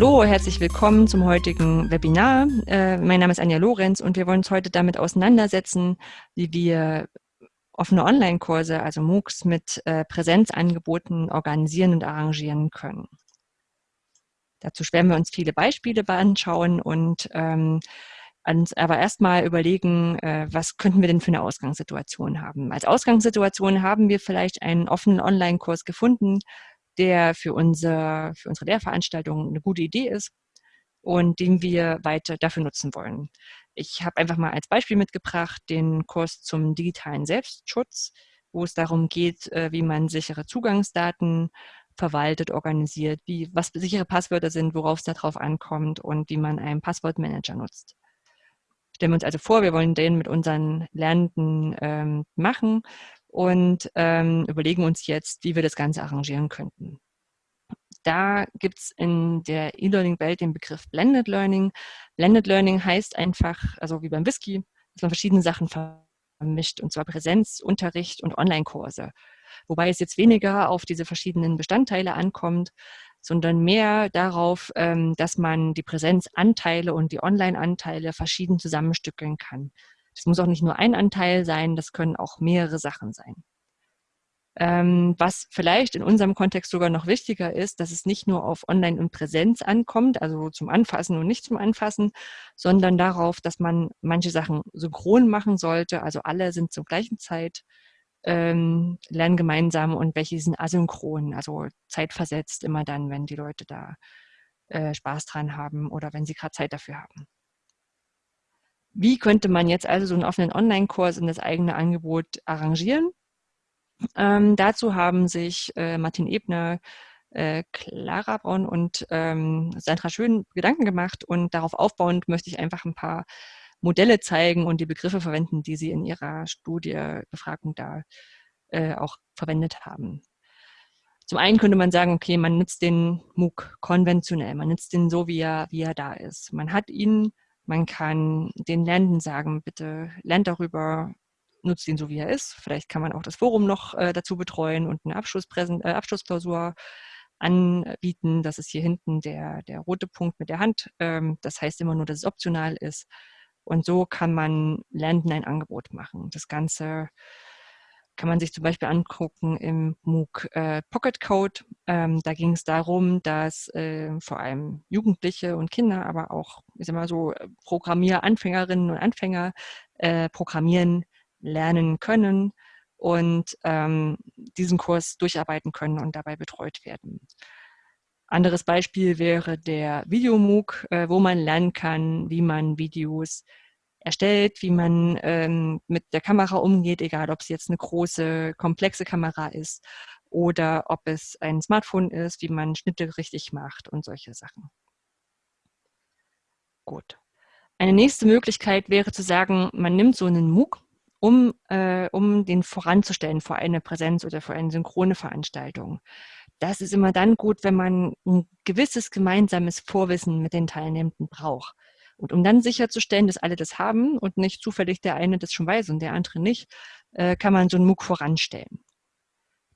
Hallo, herzlich willkommen zum heutigen Webinar. Äh, mein Name ist Anja Lorenz und wir wollen uns heute damit auseinandersetzen, wie wir offene Online-Kurse, also MOOCs mit äh, Präsenzangeboten organisieren und arrangieren können. Dazu werden wir uns viele Beispiele anschauen und ähm, uns aber erstmal überlegen, äh, was könnten wir denn für eine Ausgangssituation haben. Als Ausgangssituation haben wir vielleicht einen offenen Online-Kurs gefunden, der für, unser, für unsere Lehrveranstaltung eine gute Idee ist und den wir weiter dafür nutzen wollen. Ich habe einfach mal als Beispiel mitgebracht den Kurs zum digitalen Selbstschutz, wo es darum geht, äh, wie man sichere Zugangsdaten verwaltet, organisiert, wie, was sichere Passwörter sind, worauf es darauf ankommt und wie man einen Passwortmanager nutzt. Stellen wir uns also vor, wir wollen den mit unseren Lernenden ähm, machen und ähm, überlegen uns jetzt, wie wir das Ganze arrangieren könnten. Da gibt es in der E-Learning-Welt den Begriff Blended Learning. Blended Learning heißt einfach, also wie beim Whisky, dass man verschiedene Sachen vermischt, und zwar Präsenz, Unterricht und Online-Kurse. Wobei es jetzt weniger auf diese verschiedenen Bestandteile ankommt, sondern mehr darauf, ähm, dass man die Präsenzanteile und die Online-Anteile verschieden zusammenstückeln kann. Das muss auch nicht nur ein Anteil sein, das können auch mehrere Sachen sein. Ähm, was vielleicht in unserem Kontext sogar noch wichtiger ist, dass es nicht nur auf Online und Präsenz ankommt, also zum Anfassen und nicht zum Anfassen, sondern darauf, dass man manche Sachen synchron machen sollte, also alle sind zur gleichen Zeit, ähm, lernen gemeinsam und welche sind asynchron, also zeitversetzt immer dann, wenn die Leute da äh, Spaß dran haben oder wenn sie gerade Zeit dafür haben. Wie könnte man jetzt also so einen offenen Online-Kurs in das eigene Angebot arrangieren? Ähm, dazu haben sich äh, Martin Ebner, äh, Clara Braun und ähm, Sandra Schön Gedanken gemacht und darauf aufbauend möchte ich einfach ein paar Modelle zeigen und die Begriffe verwenden, die sie in ihrer Studie Befragung da äh, auch verwendet haben. Zum einen könnte man sagen, okay, man nutzt den MOOC konventionell, man nutzt den so, wie er, wie er da ist. Man hat ihn man kann den Lernenden sagen, bitte lernt darüber, nutzt ihn so, wie er ist. Vielleicht kann man auch das Forum noch äh, dazu betreuen und eine Abschlusspräsent äh, Abschlussklausur anbieten. Das ist hier hinten der, der rote Punkt mit der Hand. Ähm, das heißt immer nur, dass es optional ist. Und so kann man Lernenden ein Angebot machen. Das Ganze kann man sich zum Beispiel angucken im MOOC äh, Pocket Code. Ähm, da ging es darum, dass äh, vor allem Jugendliche und Kinder, aber auch, ich sag mal so, Programmieranfängerinnen und Anfänger äh, programmieren lernen können und ähm, diesen Kurs durcharbeiten können und dabei betreut werden. Anderes Beispiel wäre der Videomooc, äh, wo man lernen kann, wie man Videos erstellt, wie man ähm, mit der Kamera umgeht, egal ob es jetzt eine große, komplexe Kamera ist oder ob es ein Smartphone ist, wie man Schnitte richtig macht und solche Sachen. Gut. Eine nächste Möglichkeit wäre zu sagen, man nimmt so einen MOOC, um, äh, um den voranzustellen vor eine Präsenz oder vor eine synchrone Veranstaltung. Das ist immer dann gut, wenn man ein gewisses gemeinsames Vorwissen mit den Teilnehmenden braucht. Und um dann sicherzustellen, dass alle das haben und nicht zufällig der eine das schon weiß und der andere nicht, äh, kann man so einen MOOC voranstellen.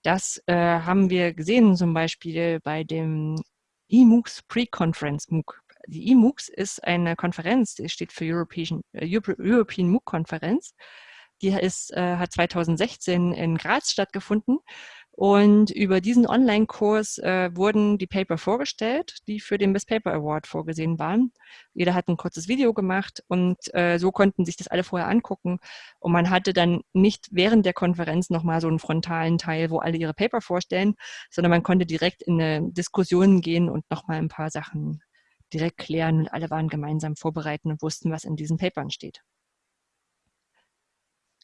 Das äh, haben wir gesehen zum Beispiel bei dem eMOOCs Pre-Conference MOOC. Die eMOOCs ist eine Konferenz, die steht für European, äh, European MOOC Konferenz. Die ist, äh, hat 2016 in Graz stattgefunden und über diesen Online-Kurs äh, wurden die Paper vorgestellt, die für den Best Paper Award vorgesehen waren. Jeder hat ein kurzes Video gemacht und äh, so konnten sich das alle vorher angucken. Und man hatte dann nicht während der Konferenz nochmal so einen frontalen Teil, wo alle ihre Paper vorstellen, sondern man konnte direkt in eine Diskussion gehen und nochmal ein paar Sachen direkt klären und alle waren gemeinsam vorbereitet und wussten, was in diesen Papern steht.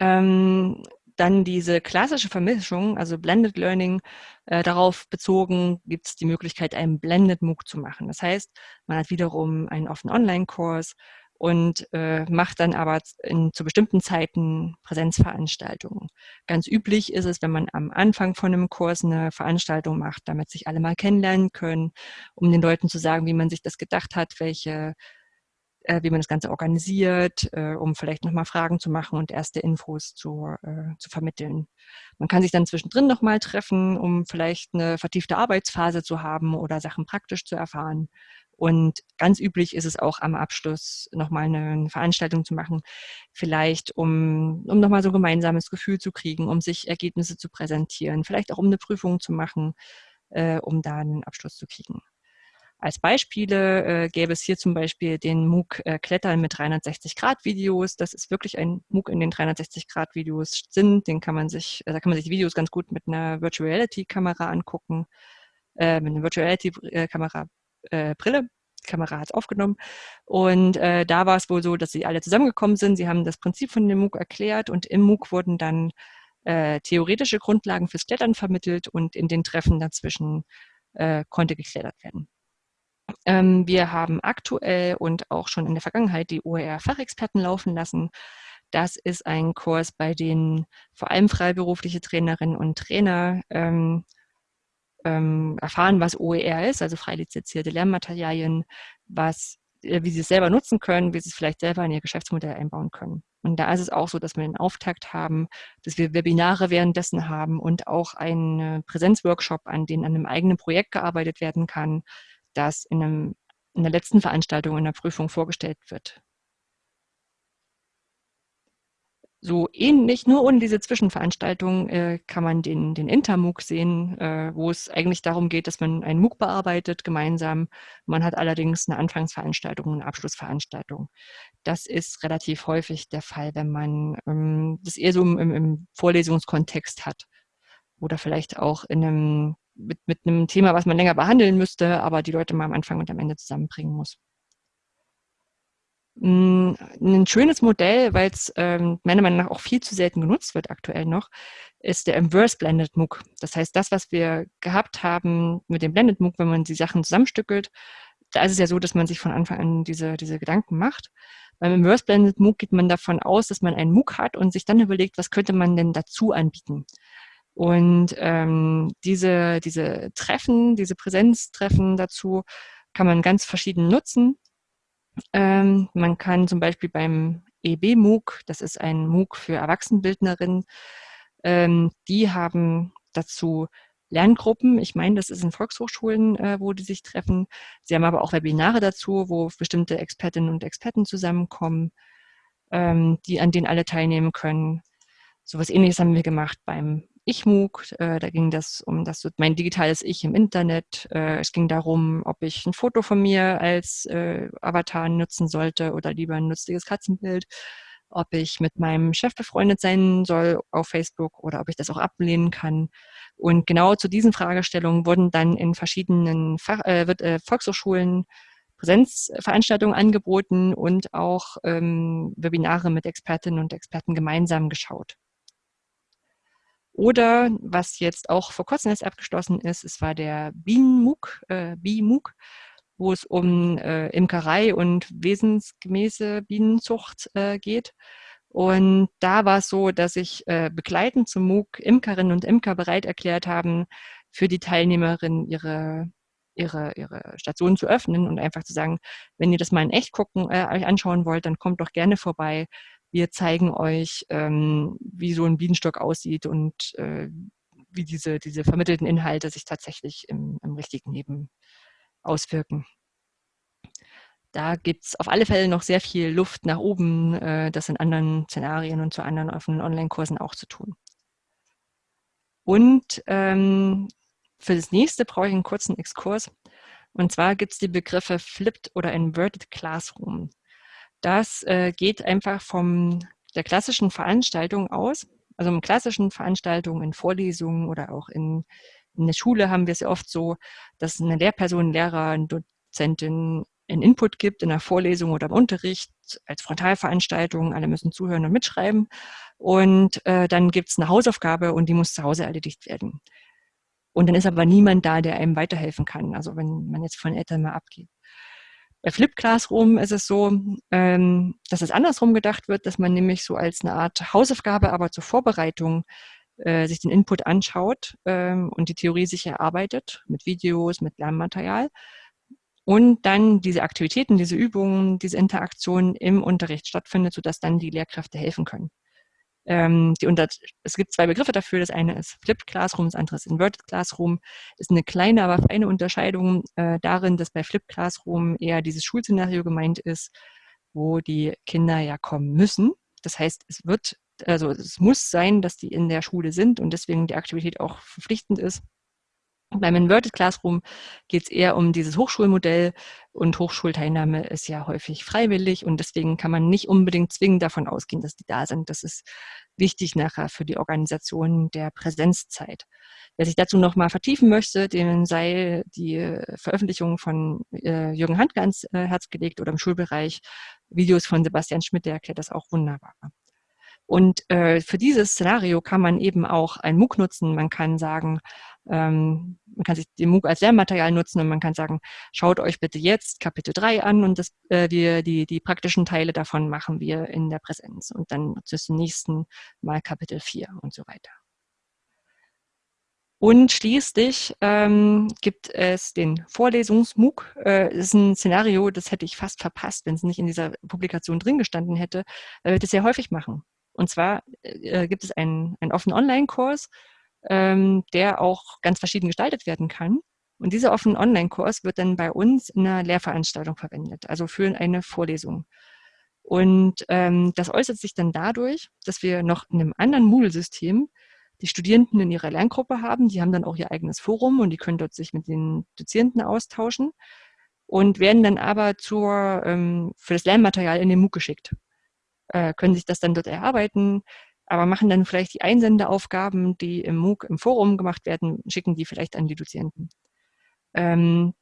Ähm, dann diese klassische Vermischung, also Blended Learning, äh, darauf bezogen gibt es die Möglichkeit, einen Blended MOOC zu machen. Das heißt, man hat wiederum einen offenen Online-Kurs und äh, macht dann aber in, zu bestimmten Zeiten Präsenzveranstaltungen. Ganz üblich ist es, wenn man am Anfang von einem Kurs eine Veranstaltung macht, damit sich alle mal kennenlernen können, um den Leuten zu sagen, wie man sich das gedacht hat, welche äh, wie man das Ganze organisiert, äh, um vielleicht nochmal Fragen zu machen und erste Infos zu, äh, zu vermitteln. Man kann sich dann zwischendrin nochmal treffen, um vielleicht eine vertiefte Arbeitsphase zu haben oder Sachen praktisch zu erfahren Und ganz üblich ist es auch am Abschluss nochmal eine Veranstaltung zu machen, vielleicht um, um nochmal so ein gemeinsames Gefühl zu kriegen, um sich Ergebnisse zu präsentieren, vielleicht auch um eine Prüfung zu machen, äh, um da einen Abschluss zu kriegen. Als Beispiele äh, gäbe es hier zum Beispiel den MOOC äh, Klettern mit 360-Grad-Videos. Das ist wirklich ein MOOC, in den 360-Grad-Videos sind. Den kann man sich, äh, da kann man sich die Videos ganz gut mit einer Virtual Reality-Kamera angucken, äh, mit einer Virtual Reality-Kamera, äh, Brille. Die Kamera hat es aufgenommen. Und äh, da war es wohl so, dass sie alle zusammengekommen sind. Sie haben das Prinzip von dem MOOC erklärt und im MOOC wurden dann äh, theoretische Grundlagen fürs Klettern vermittelt und in den Treffen dazwischen äh, konnte geklettert werden. Ähm, wir haben aktuell und auch schon in der Vergangenheit die OER-Fachexperten laufen lassen. Das ist ein Kurs, bei dem vor allem freiberufliche Trainerinnen und Trainer ähm, ähm, erfahren, was OER ist, also frei lizenzierte Lernmaterialien, was, äh, wie sie es selber nutzen können, wie sie es vielleicht selber in ihr Geschäftsmodell einbauen können. Und da ist es auch so, dass wir einen Auftakt haben, dass wir Webinare währenddessen haben und auch einen Präsenzworkshop, an dem an einem eigenen Projekt gearbeitet werden kann, das in, einem, in der letzten Veranstaltung in der Prüfung vorgestellt wird. So ähnlich, nur ohne diese Zwischenveranstaltung äh, kann man den, den Intermooc sehen, äh, wo es eigentlich darum geht, dass man einen MOOC bearbeitet gemeinsam. Man hat allerdings eine Anfangsveranstaltung und eine Abschlussveranstaltung. Das ist relativ häufig der Fall, wenn man ähm, das eher so im, im Vorlesungskontext hat oder vielleicht auch in einem mit, mit einem Thema, was man länger behandeln müsste, aber die Leute mal am Anfang und am Ende zusammenbringen muss. Hm, ein schönes Modell, weil es ähm, meiner Meinung nach auch viel zu selten genutzt wird aktuell noch, ist der Inverse Blended MOOC. Das heißt, das, was wir gehabt haben mit dem Blended MOOC, wenn man die Sachen zusammenstückelt, da ist es ja so, dass man sich von Anfang an diese, diese Gedanken macht. Beim Inverse Blended MOOC geht man davon aus, dass man einen MOOC hat und sich dann überlegt, was könnte man denn dazu anbieten. Und ähm, diese, diese Treffen, diese Präsenztreffen dazu kann man ganz verschieden nutzen. Ähm, man kann zum Beispiel beim EB-MOOC, das ist ein MOOC für Erwachsenenbildnerinnen, ähm, die haben dazu Lerngruppen. Ich meine, das ist in Volkshochschulen, äh, wo die sich treffen. Sie haben aber auch Webinare dazu, wo bestimmte Expertinnen und Experten zusammenkommen, ähm, die an denen alle teilnehmen können. So was ähnliches haben wir gemacht beim ich-MOOC. Äh, da ging das um das mein digitales Ich im Internet. Äh, es ging darum, ob ich ein Foto von mir als äh, Avatar nutzen sollte oder lieber ein nützliches Katzenbild. Ob ich mit meinem Chef befreundet sein soll auf Facebook oder ob ich das auch ablehnen kann. Und genau zu diesen Fragestellungen wurden dann in verschiedenen Fach, äh, äh, Volkshochschulen Präsenzveranstaltungen angeboten und auch ähm, Webinare mit Expertinnen und Experten gemeinsam geschaut. Oder was jetzt auch vor kurzem erst abgeschlossen ist, es war der Bienenmuk, äh, BIMUG, wo es um äh, Imkerei und wesensgemäße Bienenzucht äh, geht. Und da war es so, dass sich äh, begleitend zum MOOC Imkerinnen und Imker bereit erklärt haben, für die Teilnehmerinnen ihre, ihre, ihre Station zu öffnen und einfach zu sagen, wenn ihr das mal in echt gucken, äh, euch anschauen wollt, dann kommt doch gerne vorbei. Wir zeigen euch, ähm, wie so ein Bienenstock aussieht und äh, wie diese, diese vermittelten Inhalte sich tatsächlich im, im richtigen Leben auswirken. Da gibt es auf alle Fälle noch sehr viel Luft nach oben, äh, das in anderen Szenarien und zu anderen offenen Online-Kursen auch zu tun. Und ähm, für das nächste brauche ich einen kurzen Exkurs. Und zwar gibt es die Begriffe Flipped oder Inverted Classroom. Das äh, geht einfach von der klassischen Veranstaltung aus. Also in klassischen Veranstaltungen, in Vorlesungen oder auch in, in der Schule haben wir es ja oft so, dass eine Lehrperson, Lehrer, eine Dozentin einen Input gibt in der Vorlesung oder im Unterricht als Frontalveranstaltung. Alle müssen zuhören und mitschreiben. Und äh, dann gibt es eine Hausaufgabe und die muss zu Hause erledigt werden. Und dann ist aber niemand da, der einem weiterhelfen kann. Also wenn man jetzt von Eltern mal abgeht. Bei Flip Classroom ist es so, ähm, dass es andersrum gedacht wird, dass man nämlich so als eine Art Hausaufgabe, aber zur Vorbereitung äh, sich den Input anschaut ähm, und die Theorie sich erarbeitet mit Videos, mit Lernmaterial und dann diese Aktivitäten, diese Übungen, diese Interaktion im Unterricht stattfindet, sodass dann die Lehrkräfte helfen können. Ähm, die unter, es gibt zwei Begriffe dafür. Das eine ist Flipped Classroom, das andere ist Inverted Classroom. Ist eine kleine, aber feine Unterscheidung äh, darin, dass bei Flipped Classroom eher dieses Schulszenario gemeint ist, wo die Kinder ja kommen müssen. Das heißt, es wird, also es muss sein, dass die in der Schule sind und deswegen die Aktivität auch verpflichtend ist. Beim Inverted Classroom geht es eher um dieses Hochschulmodell und Hochschulteilnahme ist ja häufig freiwillig und deswegen kann man nicht unbedingt zwingend davon ausgehen, dass die da sind. Das ist wichtig nachher für die Organisation der Präsenzzeit. Wer sich dazu noch mal vertiefen möchte, dem sei die Veröffentlichung von äh, Jürgen Handke ans äh, Herz oder im Schulbereich Videos von Sebastian Schmidt, der erklärt das auch wunderbar. Und äh, für dieses Szenario kann man eben auch ein MOOC nutzen. Man kann sagen, ähm, man kann sich den MOOC als Lehrmaterial nutzen und man kann sagen, schaut euch bitte jetzt Kapitel 3 an und das, äh, wir, die, die praktischen Teile davon machen wir in der Präsenz und dann zum nächsten Mal Kapitel 4 und so weiter. Und schließlich ähm, gibt es den Vorlesungs-MOOC. Äh, das ist ein Szenario, das hätte ich fast verpasst, wenn es nicht in dieser Publikation drin gestanden hätte, weil wir das sehr häufig machen. Und zwar äh, gibt es einen, einen offenen Online-Kurs, ähm, der auch ganz verschieden gestaltet werden kann. Und dieser offene Online-Kurs wird dann bei uns in einer Lehrveranstaltung verwendet, also für eine Vorlesung. Und ähm, das äußert sich dann dadurch, dass wir noch in einem anderen Moodle-System die Studierenden in ihrer Lerngruppe haben. Die haben dann auch ihr eigenes Forum und die können dort sich mit den Dozierenden austauschen und werden dann aber zur, ähm, für das Lernmaterial in den MOOC geschickt äh, können sich das dann dort erarbeiten, aber machen dann vielleicht die Einsendeaufgaben, die im MOOC im Forum gemacht werden, schicken die vielleicht an die Dozierenden. Ähm,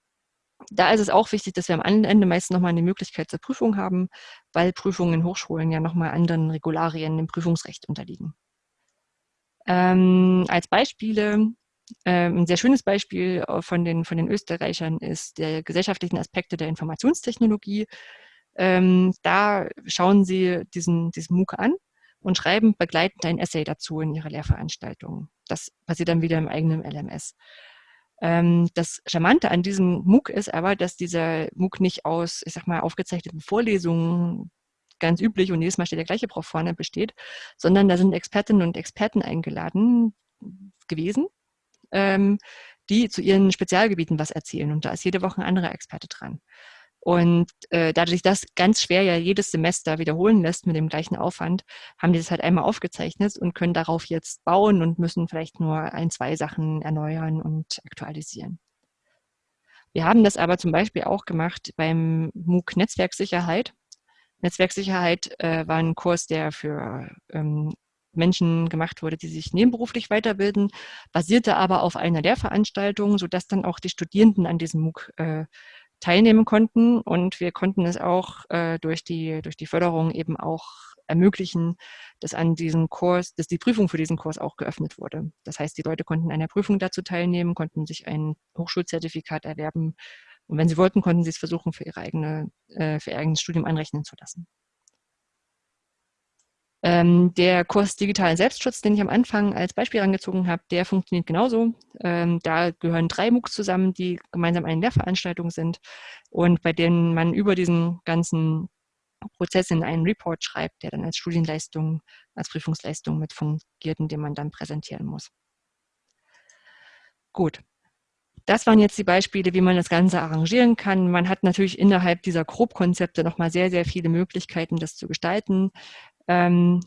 da ist es auch wichtig, dass wir am Ende meistens nochmal eine Möglichkeit zur Prüfung haben, weil Prüfungen in Hochschulen ja nochmal anderen Regularien im Prüfungsrecht unterliegen. Ähm, als Beispiele, äh, ein sehr schönes Beispiel von den, von den Österreichern ist der gesellschaftlichen Aspekte der Informationstechnologie. Ähm, da schauen Sie diesen, diesen MOOC an und schreiben begleitend ein Essay dazu in Ihrer Lehrveranstaltung. Das passiert dann wieder im eigenen LMS. Ähm, das Charmante an diesem MOOC ist aber, dass dieser MOOC nicht aus, ich sag mal, aufgezeichneten Vorlesungen ganz üblich und jedes Mal steht der gleiche Prof vorne besteht, sondern da sind Expertinnen und Experten eingeladen gewesen, ähm, die zu ihren Spezialgebieten was erzählen. Und da ist jede Woche ein anderer Experte dran. Und äh, dadurch, dass ganz schwer ja jedes Semester wiederholen lässt mit dem gleichen Aufwand, haben die das halt einmal aufgezeichnet und können darauf jetzt bauen und müssen vielleicht nur ein, zwei Sachen erneuern und aktualisieren. Wir haben das aber zum Beispiel auch gemacht beim MOOC Netzwerksicherheit. Netzwerksicherheit äh, war ein Kurs, der für ähm, Menschen gemacht wurde, die sich nebenberuflich weiterbilden, basierte aber auf einer Lehrveranstaltung, sodass dann auch die Studierenden an diesem MOOC äh, teilnehmen konnten. Und wir konnten es auch äh, durch, die, durch die Förderung eben auch ermöglichen, dass an diesem Kurs, dass die Prüfung für diesen Kurs auch geöffnet wurde. Das heißt, die Leute konnten an der Prüfung dazu teilnehmen, konnten sich ein Hochschulzertifikat erwerben. Und wenn sie wollten, konnten sie es versuchen, für, ihre eigene, äh, für ihr eigenes Studium anrechnen zu lassen. Ähm, der Kurs Digitalen Selbstschutz, den ich am Anfang als Beispiel angezogen habe, der funktioniert genauso. Ähm, da gehören drei MOOCs zusammen, die gemeinsam eine Lehrveranstaltung sind und bei denen man über diesen ganzen Prozess in einen Report schreibt, der dann als Studienleistung, als Prüfungsleistung mit fungiert und den man dann präsentieren muss. Gut. Das waren jetzt die Beispiele, wie man das Ganze arrangieren kann. Man hat natürlich innerhalb dieser Grobkonzepte nochmal sehr, sehr viele Möglichkeiten, das zu gestalten. Ähm,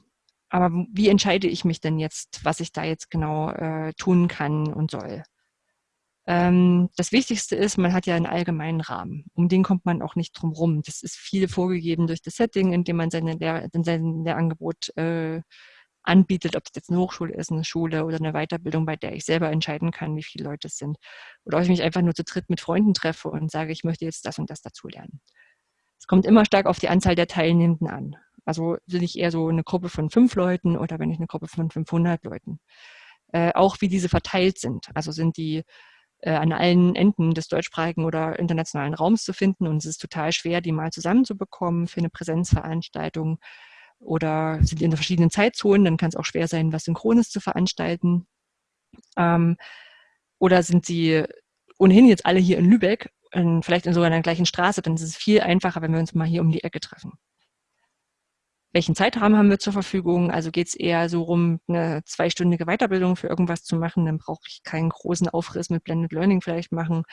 aber wie entscheide ich mich denn jetzt, was ich da jetzt genau äh, tun kann und soll? Ähm, das Wichtigste ist, man hat ja einen allgemeinen Rahmen. Um den kommt man auch nicht drum rum. Das ist viel vorgegeben durch das Setting, in dem man seine Lehr sein Lehrangebot äh, anbietet, ob es jetzt eine Hochschule ist, eine Schule oder eine Weiterbildung, bei der ich selber entscheiden kann, wie viele Leute es sind. Oder ob ich mich einfach nur zu dritt mit Freunden treffe und sage, ich möchte jetzt das und das dazu lernen. Es kommt immer stark auf die Anzahl der Teilnehmenden an. Also bin ich eher so eine Gruppe von fünf Leuten oder wenn ich eine Gruppe von 500 Leuten. Äh, auch wie diese verteilt sind. Also sind die äh, an allen Enden des deutschsprachigen oder internationalen Raums zu finden und es ist total schwer, die mal zusammenzubekommen für eine Präsenzveranstaltung oder sind in verschiedenen Zeitzonen, dann kann es auch schwer sein, was Synchrones zu veranstalten. Ähm, oder sind sie ohnehin jetzt alle hier in Lübeck, in, vielleicht in sogar einer gleichen Straße, dann ist es viel einfacher, wenn wir uns mal hier um die Ecke treffen. Welchen Zeitrahmen haben wir zur Verfügung? Also geht es eher so rum, eine zweistündige Weiterbildung für irgendwas zu machen, dann brauche ich keinen großen Aufriss mit Blended Learning vielleicht machen.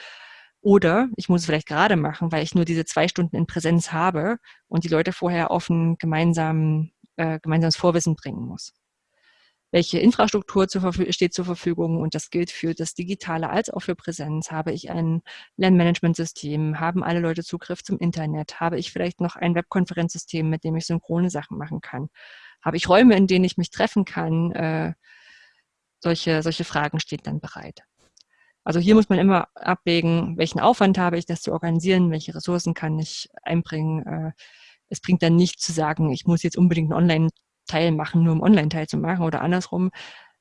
Oder ich muss es vielleicht gerade machen, weil ich nur diese zwei Stunden in Präsenz habe und die Leute vorher auf ein gemeinsamen, äh, gemeinsames Vorwissen bringen muss welche Infrastruktur zur steht zur Verfügung und das gilt für das Digitale als auch für Präsenz. Habe ich ein Lernmanagementsystem? Haben alle Leute Zugriff zum Internet? Habe ich vielleicht noch ein Webkonferenzsystem, mit dem ich synchrone Sachen machen kann? Habe ich Räume, in denen ich mich treffen kann? Äh, solche, solche Fragen stehen dann bereit. Also hier muss man immer abwägen, welchen Aufwand habe ich, das zu organisieren, welche Ressourcen kann ich einbringen. Äh, es bringt dann nicht zu sagen, ich muss jetzt unbedingt Online- Teil machen, nur um Online-Teil zu machen oder andersrum,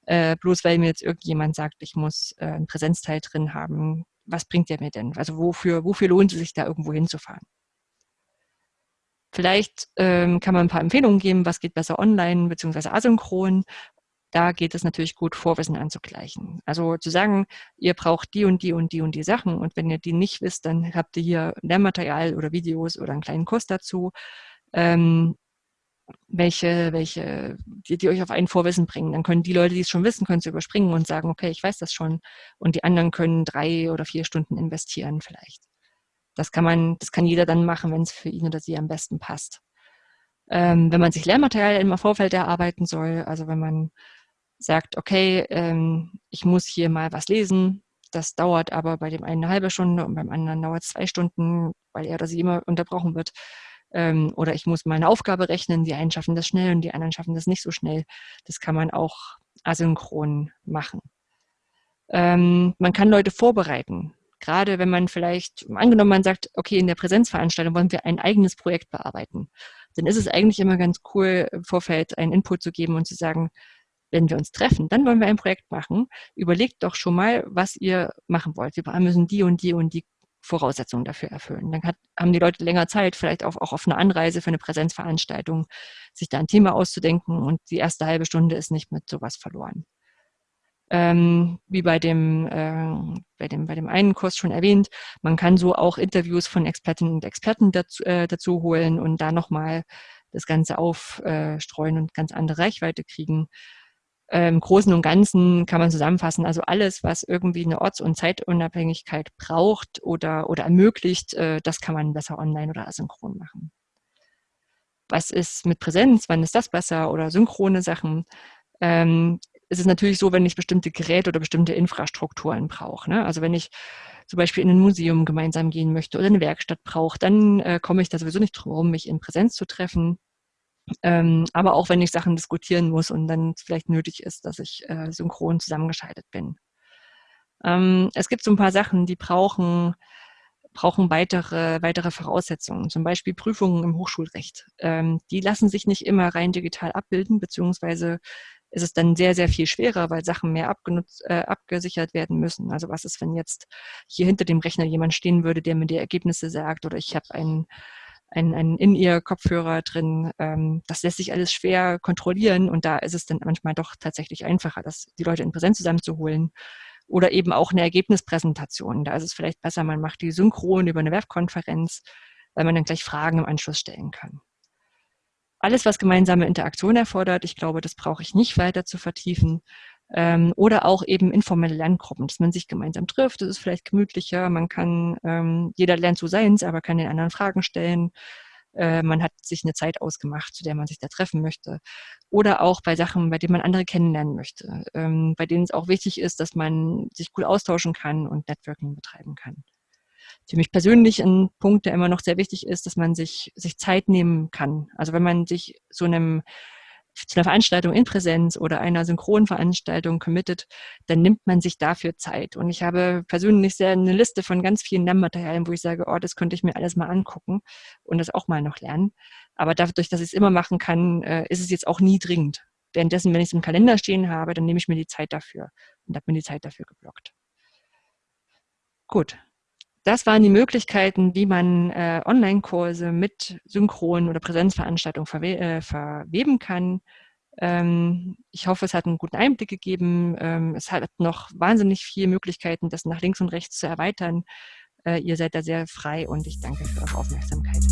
äh, bloß weil mir jetzt irgendjemand sagt, ich muss äh, einen Präsenzteil drin haben. Was bringt der mir denn? Also wofür, wofür lohnt es sich da irgendwo hinzufahren? Vielleicht ähm, kann man ein paar Empfehlungen geben, was geht besser online bzw. asynchron. Da geht es natürlich gut, Vorwissen anzugleichen. Also zu sagen, ihr braucht die und die und die und die Sachen und wenn ihr die nicht wisst, dann habt ihr hier Lernmaterial oder Videos oder einen kleinen Kurs dazu. Ähm, welche, welche, die, die euch auf ein Vorwissen bringen. Dann können die Leute, die es schon wissen, können es überspringen und sagen, okay, ich weiß das schon. Und die anderen können drei oder vier Stunden investieren vielleicht. Das kann man, das kann jeder dann machen, wenn es für ihn oder sie am besten passt. Ähm, wenn man sich Lehrmaterial im Vorfeld erarbeiten soll, also wenn man sagt, okay, ähm, ich muss hier mal was lesen, das dauert aber bei dem einen eine halbe Stunde und beim anderen dauert es zwei Stunden, weil er oder sie immer unterbrochen wird, ähm, oder ich muss meine Aufgabe rechnen, die einen schaffen das schnell und die anderen schaffen das nicht so schnell. Das kann man auch asynchron machen. Ähm, man kann Leute vorbereiten. Gerade wenn man vielleicht, angenommen man sagt, okay, in der Präsenzveranstaltung wollen wir ein eigenes Projekt bearbeiten, dann ist es eigentlich immer ganz cool, im Vorfeld einen Input zu geben und zu sagen, wenn wir uns treffen, dann wollen wir ein Projekt machen. Überlegt doch schon mal, was ihr machen wollt. Wir müssen die und die und die Voraussetzungen dafür erfüllen. Dann hat, haben die Leute länger Zeit, vielleicht auch, auch auf eine Anreise für eine Präsenzveranstaltung, sich da ein Thema auszudenken und die erste halbe Stunde ist nicht mit sowas verloren. Ähm, wie bei dem, äh, bei, dem, bei dem einen Kurs schon erwähnt, man kann so auch Interviews von Expertinnen und Experten dazu, äh, dazu holen und da nochmal das Ganze aufstreuen und ganz andere Reichweite kriegen. Im Großen und Ganzen kann man zusammenfassen, also alles, was irgendwie eine Orts- und Zeitunabhängigkeit braucht oder, oder ermöglicht, äh, das kann man besser online oder asynchron machen. Was ist mit Präsenz? Wann ist das besser? Oder synchrone Sachen? Ähm, es ist natürlich so, wenn ich bestimmte Geräte oder bestimmte Infrastrukturen brauche. Ne? Also wenn ich zum Beispiel in ein Museum gemeinsam gehen möchte oder eine Werkstatt brauche, dann äh, komme ich da sowieso nicht drum herum, mich in Präsenz zu treffen. Ähm, aber auch wenn ich Sachen diskutieren muss und dann vielleicht nötig ist, dass ich äh, synchron zusammengeschaltet bin. Ähm, es gibt so ein paar Sachen, die brauchen, brauchen weitere, weitere Voraussetzungen, zum Beispiel Prüfungen im Hochschulrecht. Ähm, die lassen sich nicht immer rein digital abbilden, beziehungsweise ist es dann sehr, sehr viel schwerer, weil Sachen mehr abgenutzt, äh, abgesichert werden müssen. Also was ist, wenn jetzt hier hinter dem Rechner jemand stehen würde, der mir die Ergebnisse sagt oder ich habe einen ein, ein In-Ear-Kopfhörer drin. Ähm, das lässt sich alles schwer kontrollieren und da ist es dann manchmal doch tatsächlich einfacher, das, die Leute in Präsenz zusammenzuholen. Oder eben auch eine Ergebnispräsentation. Da ist es vielleicht besser, man macht die synchron über eine Webkonferenz, weil man dann gleich Fragen im Anschluss stellen kann. Alles, was gemeinsame Interaktion erfordert, ich glaube, das brauche ich nicht weiter zu vertiefen. Ähm, oder auch eben informelle Lerngruppen, dass man sich gemeinsam trifft. Das ist vielleicht gemütlicher. Man kann, ähm, jeder lernt so seins, aber kann den anderen Fragen stellen. Äh, man hat sich eine Zeit ausgemacht, zu der man sich da treffen möchte. Oder auch bei Sachen, bei denen man andere kennenlernen möchte, ähm, bei denen es auch wichtig ist, dass man sich gut austauschen kann und Networking betreiben kann. Für mich persönlich ein Punkt, der immer noch sehr wichtig ist, dass man sich, sich Zeit nehmen kann. Also wenn man sich so einem zu einer Veranstaltung in Präsenz oder einer synchronen Veranstaltung committet, dann nimmt man sich dafür Zeit. Und ich habe persönlich sehr eine Liste von ganz vielen Lernmaterialien, wo ich sage, oh, das könnte ich mir alles mal angucken und das auch mal noch lernen. Aber dadurch, dass ich es immer machen kann, äh, ist es jetzt auch nie dringend. Währenddessen, wenn ich es im Kalender stehen habe, dann nehme ich mir die Zeit dafür und habe mir die Zeit dafür geblockt. Gut, das waren die Möglichkeiten, wie man äh, Online-Kurse mit Synchron- oder Präsenzveranstaltungen verwe äh, verweben kann. Ähm, ich hoffe, es hat einen guten Einblick gegeben. Ähm, es hat noch wahnsinnig viele Möglichkeiten, das nach links und rechts zu erweitern. Äh, ihr seid da sehr frei und ich danke für eure Aufmerksamkeit.